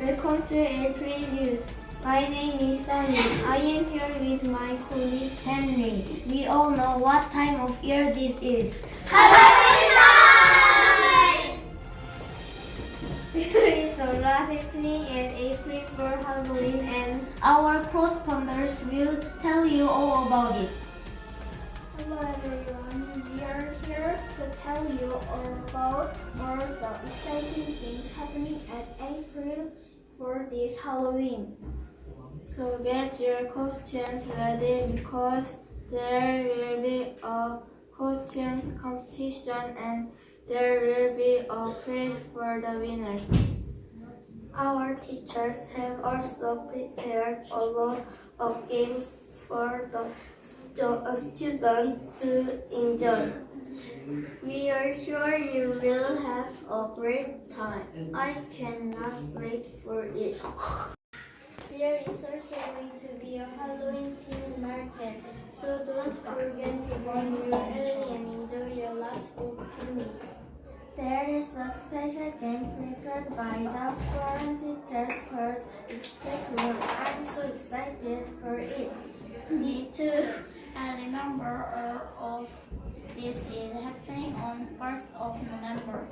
Welcome to April News. My name is Sunny. I am here with my colleague Henry. We all know what time of year this is. Halloween time! There is a lot happening in April for Halloween and our correspondents will tell you all about it. Hello everyone, we are here to tell you all about all the exciting things happening at April for this Halloween. So get your costumes ready because there will be a costume competition and there will be a prize for the winner. Our teachers have also prepared a lot of games for the students to enjoy. We are sure you will have a great time. I cannot wait for it. There is also going to be a Halloween themed market, so don't forget to bring your early and enjoy your lot of candy. There is a special game prepared by the foreign teachers called Escape Room. I'm so excited for it. Me too. Uh, and remember, all of this is happening on 1st of November.